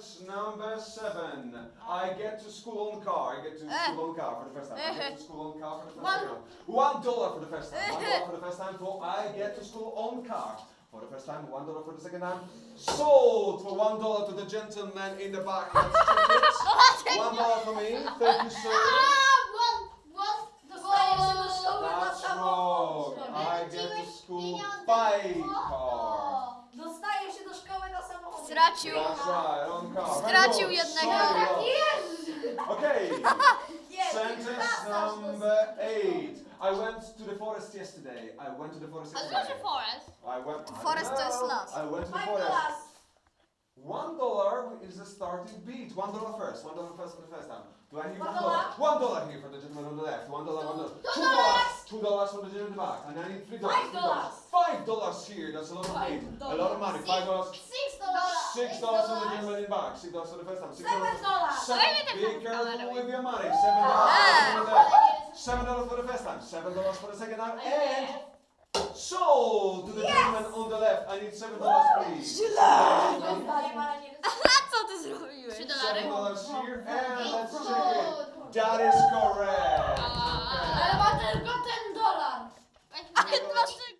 Sentence number seven. I get to school on car. I get to Eh. school on car for the first time. I get to school on car for the first One- time. One dollar for the first time. One dollar for the first time. For I get to school on car. For the first time, one dollar for the second time. Sold for one dollar to the gentleman in the back. Let's check it. One dollar for me. Thank you, sir. Dostajesz się do szkoły na That's wrong. I get to school by car. Stracił. That's right, on car. Very Stracił jednego. Okay. Sentence number eight. I went to the forest yesterday. I went to the forest A co yesterday. znaczy forest? I went. I Forest to jest know. las. I went to the forest. One dollar is the starting beat. One dollar first. One dollar first for the first time. Do I hear One one dollar? dollar. One dollar here for the gentleman on the left. One dollar. One dollar. Two Two dollars. dollars. Two dollars for the gentleman in the back. And I need three dollars. Five dollars. Five dollars here. That's a lot of money. A lot of money. Five dollars. Six dollars. Six dollars for the gentleman in the back. Six dollars for the first time. Six Seven dollars. Seven. Dajmy Be careful with your money. Seven dollars. for the left. Seven dollars for the first time. Seven dollars for the second time. And sold to the gentleman on the left. I need seven dollars, please. Co ty zrobiłeś? Trzy dolary? Seven dollars here. And let's check it. That is correct.